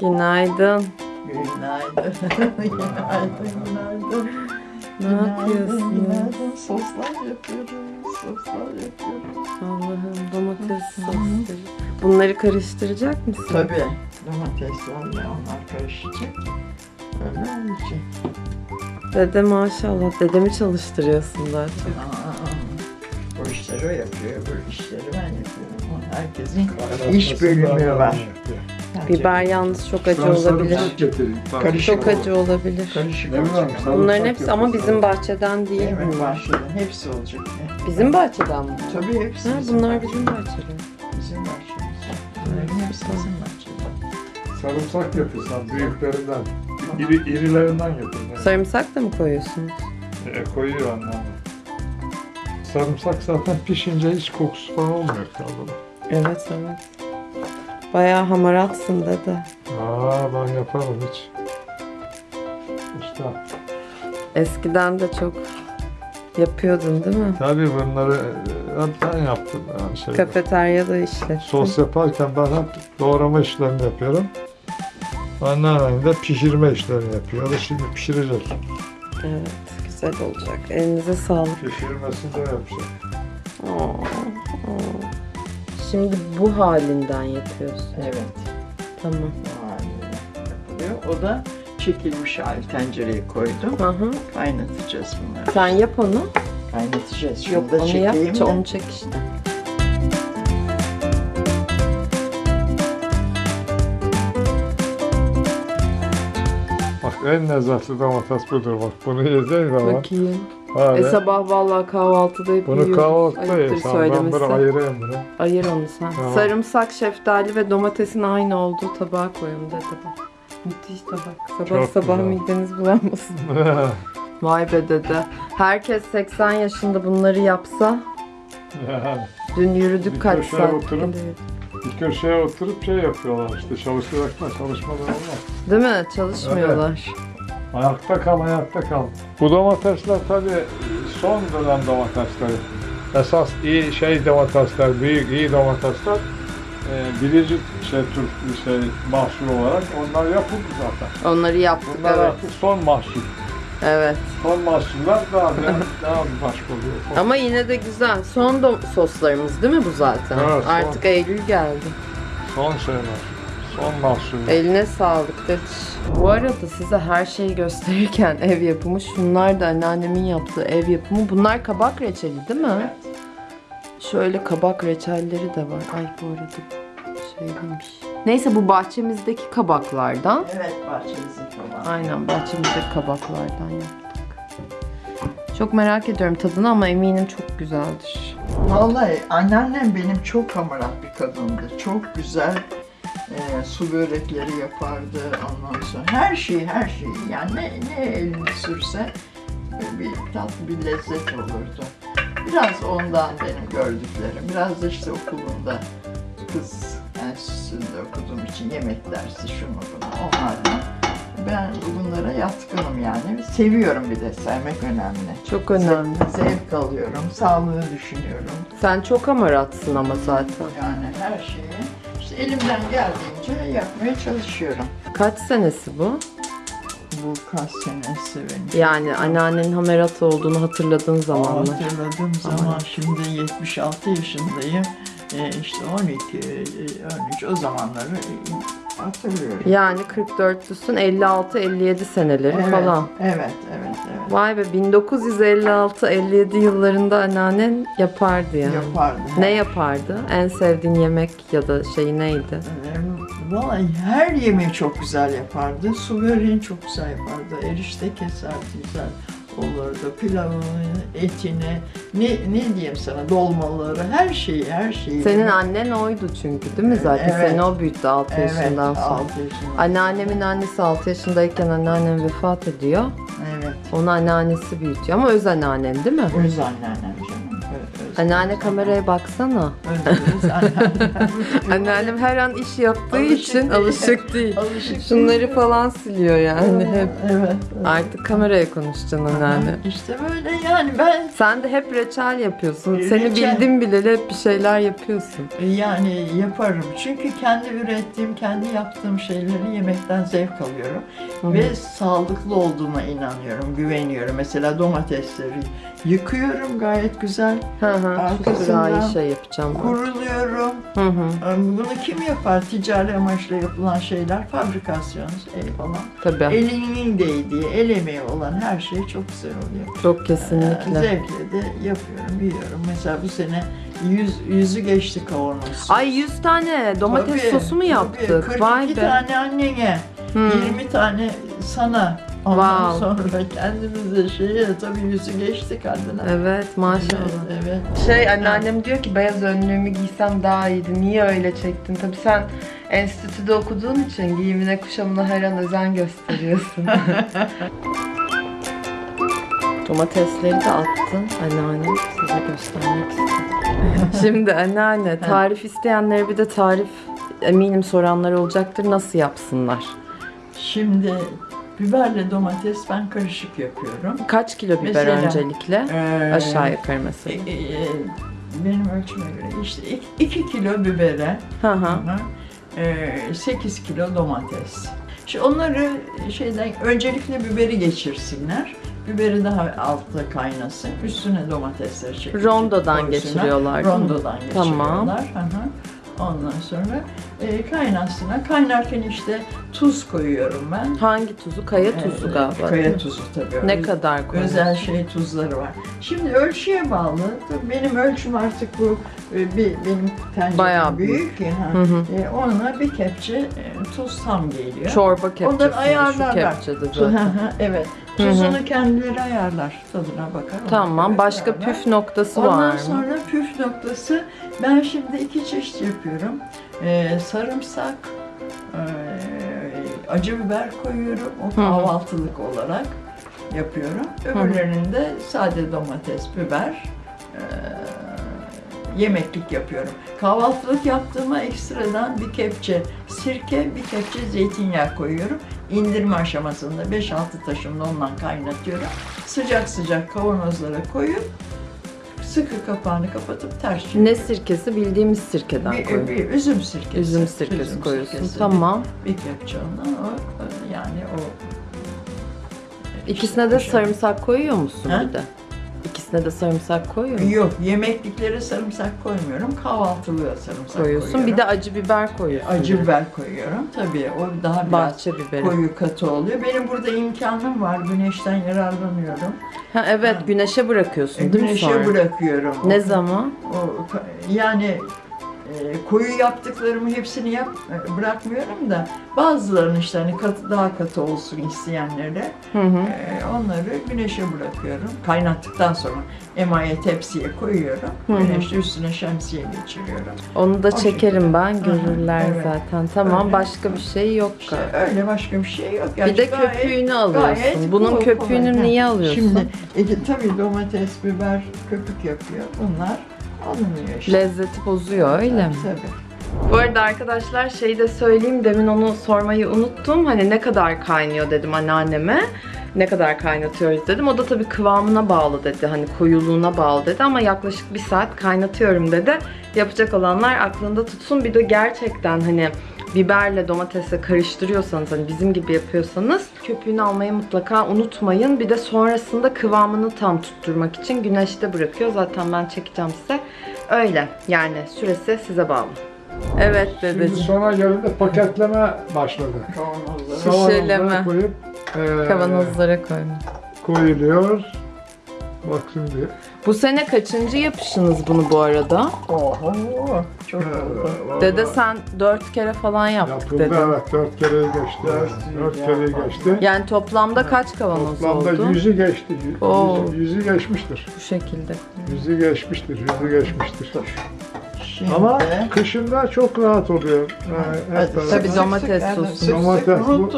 Günaydın. Günaydın. günaydın, günaydın. Ne yapıyorsun? Günaydın. Soslar yapıyoruz. Soslar yapıyoruz. Allah'ım domates sosları. Bunları karıştıracak mısın? Tabii. Domateslerle onlar karışacak. Öyle olacak. Dede maşallah. Dedemi çalıştırıyorsun daha çok. Aa, o yapıyor, bu işleri ben yapıyorum. Herkesin iş bölümü var. Biber yalnız çok acı olabilir. Karışık Çok acı olabilir. Karışık olacak. Bunların hepsi ama yapıyorsun. bizim bahçeden değil Evet, bunlar. bahçeden hepsi olacak. Bizim bahçeden mi? Tabii hepsi Ha, bizim bunlar bahçeden. bizim bahçeden. Bizim bahçemiz. Bunların hepsi bizim bahçeden. Sarımsak yapıyorsan büyüklerinden, iri, irilerinden. Yani. Sarımsak da mı koyuyorsunuz? E, koyuyor anlamı. Sarımsak zaten pişince hiç kokusu falan olmuyor kaldı. Evet evet. Bayağı hamaratsın dede. Aa ben yaparım hiç. İşte Eskiden de çok yapıyordun değil mi? tabii bunları e, hep ben yaptım. Yani şey, Kafeteryada işlettin. sos yaparken ben hep doğrama işlerini yapıyorum. Anneannem de pişirme işlerini yapıyor. Şimdi pişirecek. Evet, güzel olacak. Elinize sağlık. Pişirmesini de yapacak. Aa, aa. Şimdi bu halinden yapıyorsun. Evet. Tamam. o haline yapılıyor. O da çekilmiş hali tencereye koydum. Hı hı. Kaynatacağız bunları. Sen yap onu. Kaynatacağız. Şunu Yok da onu yap. çekeyim de. Onu çek işte. En lezzetli domates budur bak. Bunu yiyeceğin zaman. Bakayım. Hadi. E sabah vallahi kahvaltıda hep Bunu yiyoruz. kahvaltıda Ayıptır ye. Sen ben bunu ayırayım bunu. Ayır onu sen. Tamam. Sarımsak, şeftali ve domatesin aynı olduğu tabağa koyun dedi. Müthiş tabak. Sabah Çok sabah güzel. mideniz bulanmasın. Vay be dede. Herkes 80 yaşında bunları yapsa yani dün yürüdük kaç saat. oturup- bir köşeye oturup şey yapıyorlar işte çalışaraklar çalışmadan olmaz. Değil mi? Çalışmıyorlar. Ayakta kal, ayakta kal. Bu domatesler tabii son dönem domatesleri. Esas iyi şey domatesler, büyük iyi domatesler e, birinci şey tür şey mahsul olarak onlar yapıldı zaten. Onları yaptık Bunlar evet. artık son mahsul. Evet. Son mahsuller daha daha, daha başka oluyor. Ama yine de güzel. Son do- soslarımız değil mi bu zaten? Evet, son. Artık Eylül geldi. Son şeyler. Son mahsul. Eline sağlık dedi. Bu arada size her şeyi gösterirken ev yapımı şunlar da anneannemin yaptığı ev yapımı. Bunlar kabak reçeli değil mi? Şöyle kabak reçelleri de var. Ay bu arada şey değilmiş. Neyse bu bahçemizdeki kabaklardan. Evet bahçemizin falan. Aynen bahçemizdeki kabaklardan yaptık. Çok merak ediyorum tadını ama eminim çok güzeldir. Vallahi anneannem benim çok hamarat bir kadındı. Çok güzel e, su börekleri yapardı ondan sonra. Her şeyi her şeyi yani ne, ne elini sürse e, bir tatlı bir lezzet olurdu. Biraz ondan benim gördüklerim. Biraz da işte okulunda kız enstitüsünde okuduğum için yemek dersi şunu bunu onlardan. Ben bunlara yatkınım yani. Seviyorum bir de sevmek önemli. Çok önemli. Zevk alıyorum, sağlığı düşünüyorum. Sen çok hamaratsın ama zaten. Yani her şeyi işte elimden geldiğince yapmaya çalışıyorum. Kaç senesi bu? Bu kaç senesi benim. Yani anneannenin hamarat olduğunu hatırladığın zamanlar. Hatırladığım zaman şimdi 76 yaşındayım. E, işte 12, e, 13 o zamanları e, hatırlıyorum. Yani 44'lüsün 56-57 seneleri evet, falan. Evet, evet, evet. Vay be 1956-57 yıllarında anneannen yapardı yani. Yapardı. Ne yapardı? En sevdiğin yemek ya da şey neydi? Vallahi her yemeği çok güzel yapardı. Su böreğini çok güzel yapardı. Erişte keserdi güzel olurdu. Pilavını, etini, ne, ne diyeyim sana dolmaları, her şeyi, her şeyi. Senin annen oydu çünkü değil mi zaten? Evet. Seni o büyüttü 6 evet, yaşından sonra. altı yaşından. Anneannemin annesi 6 yaşındayken anneannem vefat ediyor. Evet. Onu anneannesi büyütüyor ama öz anneannen değil mi? Öz anneannem Anneanne kameraya baksana. Anneannem. Her an iş yaptığı Alışık için değil. alışık değil. Alışık Şunları falan siliyor yani hep. Evet. Artık kameraya konuşacaksın anneanne. İşte böyle yani ben Sen de hep reçel yapıyorsun. E, Seni reçel. bildim bileli hep bir şeyler yapıyorsun. yani yaparım. Çünkü kendi ürettiğim, kendi yaptığım şeyleri yemekten zevk alıyorum. Hı. Ve sağlıklı olduğuna inanıyorum, güveniyorum. Mesela domatesleri yıkıyorum gayet güzel. Hı hı. Şu Arkasından sıra şey yapacağım. ben. Kuruluyorum. Hı hı. Bunu kim yapar? Ticari amaçla yapılan şeyler, fabrikasyon şey falan. Tabii. Elinin değdiği, el emeği olan her şey çok güzel oluyor. Çok Ee, kesinlikle. Zevkle de yapıyorum, yiyorum. Mesela bu sene yüz, yüzü geçti kavanoz. Ay 100 tane domates Tabii, sosu mu tabii. yaptık? 42 Vay be. tane annene, Hı. 20 tane sana. Ondan Wow. sonra kendimize şeye tabii yüzü geçti kadına. Evet maşallah. Evet, evet. Şey anneannem diyor ki beyaz önlüğümü giysem daha iyiydi. Niye öyle çektin? Tabii sen enstitüde okuduğun için giyimine kuşamına her an özen gösteriyorsun. Domatesleri de attın anneannem size göstermek istedim. Şimdi anneanne tarif isteyenlere bir de tarif eminim soranlar olacaktır. Nasıl yapsınlar? Şimdi biberle domates ben karışık yapıyorum. Kaç kilo biber Mesela, öncelikle? Ee, Aşağı yukarı e, mesela. e, benim ölçüme göre işte 2 kilo bibere, Hı hı. Hı. Ee, 8 kilo domates. Şimdi onları şeyden öncelikle biberi geçirsinler. Biberi daha altta kaynasın. Üstüne domatesleri çekip Rondodan geçiriyorlar? Rondodan Tamam. geçiriyorlar. Hı hı. Ondan sonra e, kaynasına. Kaynarken işte tuz koyuyorum ben. Hangi tuzu? Kaya tuzu Ee, galiba. Kaya tuzu tabii. Ne kadar koyuyorsun? Özel şey tuzları var. Şimdi ölçüye bağlı. Benim ölçüm artık bu e, bir benim tencerem Bayağı büyük. ya. Hı hı. E, ona bir kepçe e, tuz tam geliyor. Çorba kepçesi. Onları Şu ayarlarlar. kepçede Tu- hı zaten. hı, evet. Hı hı. Tuzunu kendileri ayarlar. Tadına bakar. Tamam. Başka ayarlar. püf noktası var Ondan mı? sonra püf noktası ben şimdi iki çeşit yapıyorum. Ee, sarımsak, e, acı biber koyuyorum. O kahvaltılık olarak yapıyorum. Öbürlerinin de sade domates, biber, e, yemeklik yapıyorum. Kahvaltılık yaptığıma ekstradan bir kepçe sirke, bir kepçe zeytinyağı koyuyorum. İndirme aşamasında 5-6 taşımda ondan kaynatıyorum. Sıcak sıcak kavanozlara koyup sıkı kapağını kapatıp ters çeviriyorum. Ne sirkesi? Bildiğimiz sirkeden bir, koyuyorsun. bir üzüm sirkesi. Üzüm sirkesi koyuyorsun. sirkesi. Tamam. Bir, bir kepçe ondan o yani o İkisine de sarımsak koyuyor musun Ha? bir de? İkisine de sarımsak koyuyor musun? Yok yemekliklere sarımsak koymuyorum. Kahvaltılığa sarımsak Koyuyorsun. koyuyorum. Bir de acı biber koyuyorsun. acı biber koyuyorum. Tabii o daha biraz Bahçe biberi. koyu katı oluyor. Benim burada imkanım var. Güneşten yararlanıyorum. Ha, evet güneşe bırakıyorsun E, değil mi güneşe sonra? bırakıyorum. Ne zaman? O, yani e, koyu yaptıklarımı hepsini yap e, bırakmıyorum da bazılarını işte hani katı, daha katı olsun isteyenlere Hı hı. e, onları güneşe bırakıyorum. Kaynattıktan sonra emaye tepsiye koyuyorum. Hı hı. Güneşte üstüne şemsiye geçiriyorum. Onu da O çekerim ben. Görürler evet. zaten. Tamam. Öyle. Başka bir şey yok İşte öyle başka bir şey yok. Bir de gayet- köpüğünü alıyorsun. gayet Bunun kolay, köpüğünü kolay. niye alıyorsun? Şimdi e, tabii domates, biber köpük yapıyor. Bunlar alınıyor işte. Lezzeti bozuyor öyle mi? Tabii. Bu arada arkadaşlar şeyi de söyleyeyim. Demin onu sormayı unuttum. Hani ne kadar kaynıyor dedim anneanneme. Ne kadar kaynatıyoruz dedim. O da tabii kıvamına bağlı dedi. Hani koyuluğuna bağlı dedi ama yaklaşık bir saat kaynatıyorum dedi. Yapacak olanlar aklında tutsun. Bir de gerçekten hani biberle domatesle karıştırıyorsanız hani bizim gibi yapıyorsanız köpüğünü almayı mutlaka unutmayın. Bir de sonrasında kıvamını tam tutturmak için güneşte bırakıyor. Zaten ben çekeceğim size. Öyle yani süresi size bağlı. Evet Şimdi dedeciğim. sonra geldi paketleme başladı. Şişeleme. Kavanozlara koyup eee, Kavanozlara koyma. koyuluyor. Bak şimdi. Bu sene kaçıncı yapışınız bunu bu arada? Oho, çok oldu. Vallahi Dede sen dört kere falan yaptık Yapıldı dedin. evet. Dört kere geçti. Dört Dört, ya, kere fazla. geçti. Yani toplamda kaç kavanoz Toplamda oldu? yüzü geçti. Yüzü, Oo. yüzü geçmiştir. Bu şekilde. Yüzü geçmiştir. Yüzü geçmiştir. Şimdi, Ama kışında çok rahat oluyor. Yani hep beraber. Tabii domates sosu. Domates bu-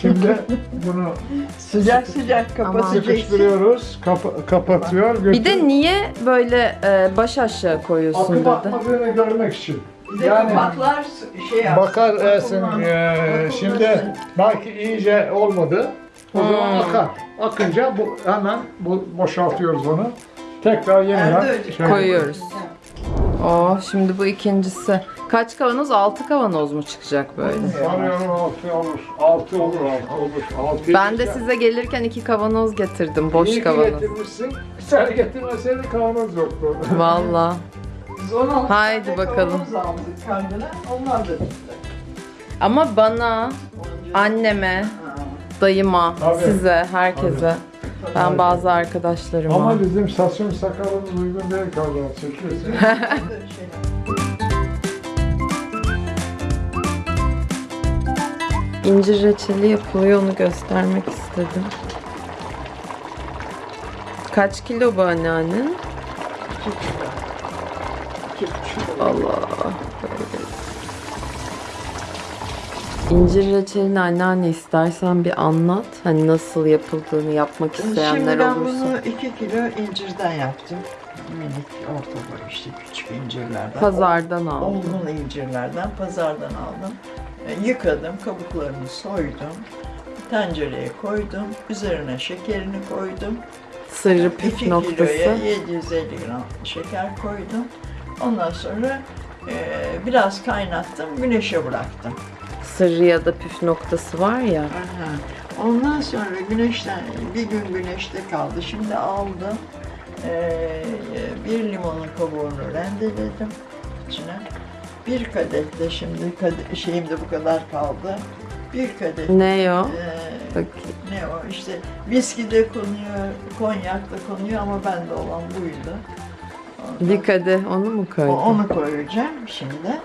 Şimdi bunu Sıcak sıcak kapatacaksın. Kapa- kapatıyor. Bir de niye böyle e, baş aşağı koyuyorsun akım dedi. atmadığını görmek için. Yani- kapaklar şey yap. Bakar Ersin, eee, vakumlasın. şimdi belki iyice olmadı. O zaman Hmm. akar. Akınca bu hemen bu boşaltıyoruz onu. Tekrar yeniden şey- Koyuyoruz. Oh şimdi bu ikincisi. Kaç kavanoz? Altı kavanoz mu çıkacak böyle? Sanıyorum altı olur. Altı olur, altı olur. Altı Ben de size gelirken iki kavanoz getirdim. Boş İyi ki kavanoz. getirmişsin. Sen getirmeseydin kavanoz yoktu. Valla. Biz 16 Haydi tane bakalım. kavanoz aldık kendine. Onlar da bitti. Ama bana, anneme, Ha. dayıma, Tabii. size, herkese. Ben bazı arkadaşlarıma. Ama bizim saçımız sakalımız uygun değil kavanoz çekiyorsun. İncir reçeli yapılıyor onu göstermek istedim. Kaç kilo bu anneannen? iki kilo. İncir reçelini anneanne istersen bir anlat. Hani nasıl yapıldığını yapmak isteyenler Şimdi ben olursa. bunu 2 kilo incirden yaptım. Minik, orta boy işte küçük incirlerden. Pazardan aldım. Olgun incirlerden pazardan aldım. E, Yıkadım, kabuklarını soydum. Tencereye koydum. Üzerine şekerini koydum. Sırrı 2 püf kiloya noktası. 750 gram şeker koydum. Ondan sonra e, biraz kaynattım, güneşe bıraktım. Sırrı ya da püf noktası var ya. Aha. Ondan sonra güneşten bir gün güneşte kaldı. Şimdi aldım. Ee, bir limonun kabuğunu rendeledim içine. Bir kadeh de şimdi kadeh, şeyimde bu kadar kaldı. Bir kadeh. Ne o? ee, Bak, ne o işte viski de konuyor, konyak da konuyor ama bende olan buydu. Bir kadeh onu mu koydun? Onu koyacağım şimdi.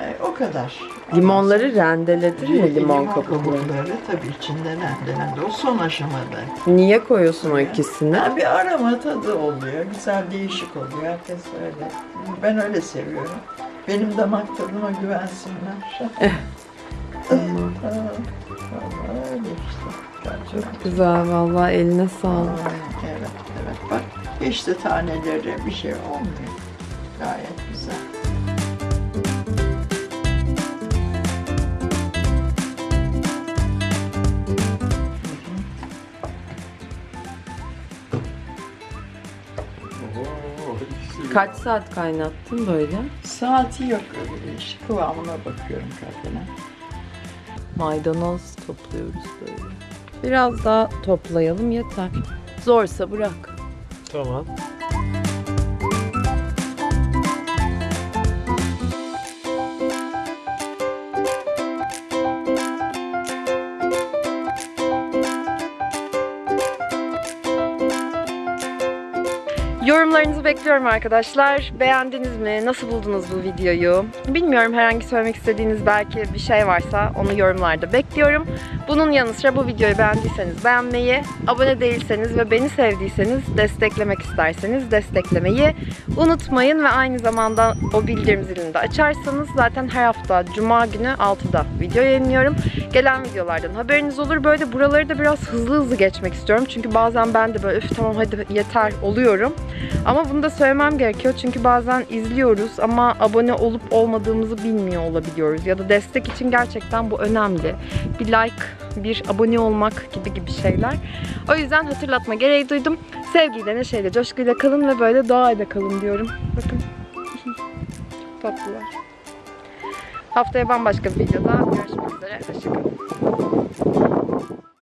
Ee, o kadar. Limonları rendeledin mi limon kabukları? tabii içinde rendelendi. O son aşamada. Niye koyuyorsun o ikisini? Ha, bir arama tadı oluyor. Güzel değişik oluyor. Herkes öyle. Ben öyle seviyorum. Benim damak tadıma güvensinler. Tamam. Ha, vallahi öyle işte. Çok Güzel vallahi eline sağlık. Evet, evet. Bak işte taneleri bir şey olmuyor. Kaç saat kaynattın böyle? Saati yok. Kıvamına bakıyorum kadına. Maydanoz topluyoruz böyle. Biraz daha toplayalım yeter. Zorsa bırak. Tamam. Bekliyorum arkadaşlar. Beğendiniz mi? Nasıl buldunuz bu videoyu? Bilmiyorum herhangi söylemek istediğiniz belki bir şey varsa onu yorumlarda bekliyorum. Bunun yanı sıra bu videoyu beğendiyseniz beğenmeyi, abone değilseniz ve beni sevdiyseniz desteklemek isterseniz desteklemeyi unutmayın ve aynı zamanda o bildirim zilini de açarsanız zaten her hafta Cuma günü 6'da video yayınlıyorum. Gelen videolardan haberiniz olur. Böyle buraları da biraz hızlı hızlı geçmek istiyorum. Çünkü bazen ben de böyle üf tamam hadi yeter oluyorum. Ama bunu da söylemem gerekiyor çünkü bazen izliyoruz ama abone olup olmadığımızı bilmiyor olabiliyoruz. Ya da destek için gerçekten bu önemli. Bir like, bir abone olmak gibi gibi şeyler. O yüzden hatırlatma gereği duydum. Sevgiyle, neşeyle, coşkuyla kalın ve böyle doğayla kalın diyorum. Bakın. Çok tatlılar. Haftaya bambaşka bir videoda görüşmek üzere. Hoşçakalın.